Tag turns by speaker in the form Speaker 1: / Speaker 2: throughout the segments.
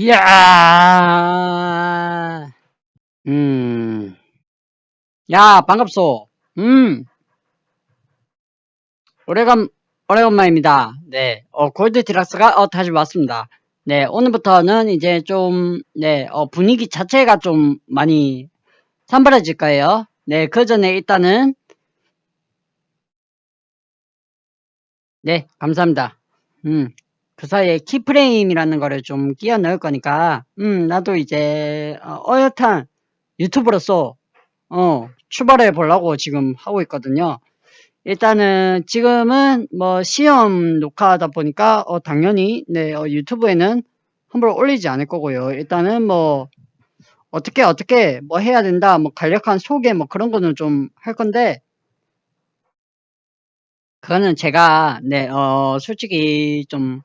Speaker 1: 이야, 음, 야, 반갑소. 음, 오래간, 오래간만입니다. 네, 어, 골드 디락스가, 어, 다시 왔습니다. 네, 오늘부터는 이제 좀, 네, 어, 분위기 자체가 좀 많이 산발해질 거예요. 네, 그 전에 일단은, 네, 감사합니다. 음, 그 사이에 키프레임이라는 거를 좀 끼워 넣을 거니까, 음, 나도 이제, 어, 어엿한 유튜브로서, 어, 출발해 보려고 지금 하고 있거든요. 일단은 지금은 뭐 시험 녹화하다 보니까, 어, 당연히, 네, 어, 유튜브에는 함부로 올리지 않을 거고요. 일단은 뭐, 어떻게, 어떻게, 뭐 해야 된다, 뭐 간략한 소개, 뭐 그런 거는 좀 할 건데, 그거는 제가, 네, 어, 솔직히 좀,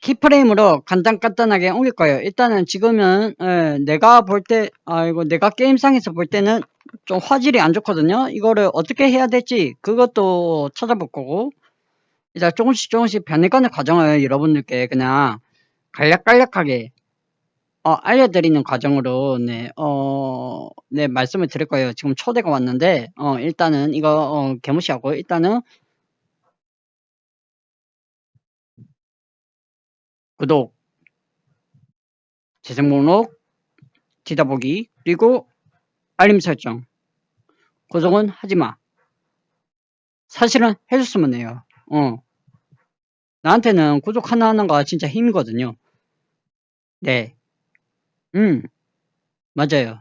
Speaker 1: 키프레임으로 간단간단하게 옮길 거예요. 일단은 지금은 예, 내가 볼 때, 아이고 내가 게임상에서 볼 때는 좀 화질이 안 좋거든요. 이거를 어떻게 해야 될지 그것도 찾아볼 거고 일단 조금씩 조금씩 변해가는 과정을 여러분들께 그냥 간략간략하게 어, 알려드리는 과정으로 네, 어, 네 말씀을 드릴 거예요. 지금 초대가 왔는데 어, 일단은 이거 어, 개무시하고 일단은 구독, 재생 목록, 뒤다보기, 그리고 알림 설정. 고정은 하지마. 사실은 해줬으면 해요. 어. 나한테는 구독 하나 하나가 진짜 힘이거든요. 네. 음, 맞아요.